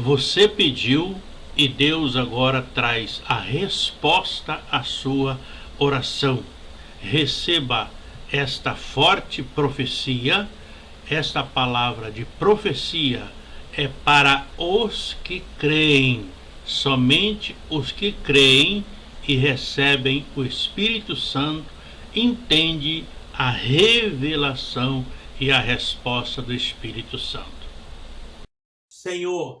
Você pediu e Deus agora traz a resposta à sua oração. Receba esta forte profecia, esta palavra de profecia é para os que creem, somente os que creem e recebem o Espírito Santo entende a revelação e a resposta do Espírito Santo. Senhor,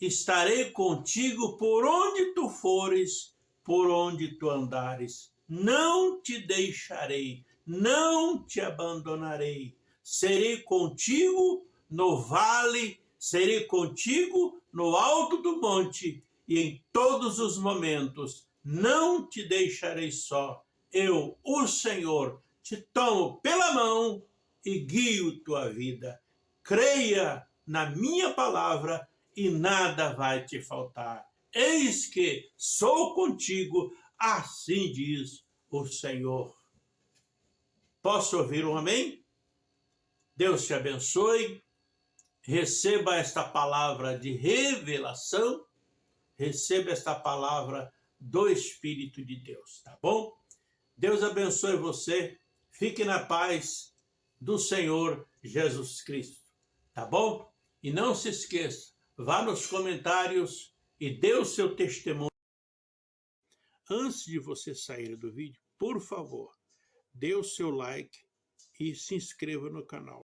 estarei contigo por onde tu fores, por onde tu andares. Não te deixarei, não te abandonarei. Serei contigo no vale, serei contigo no alto do monte e em todos os momentos. Não te deixarei só. Eu, o Senhor, te tomo pela mão e guio tua vida. Creia na minha palavra e nada vai te faltar. Eis que sou contigo, assim diz o Senhor. Posso ouvir um amém? Deus te abençoe. Receba esta palavra de revelação. Receba esta palavra do Espírito de Deus, tá bom? Deus abençoe você. Fique na paz do Senhor Jesus Cristo, tá bom? E não se esqueça, vá nos comentários e dê o seu testemunho. Antes de você sair do vídeo, por favor, dê o seu like e se inscreva no canal.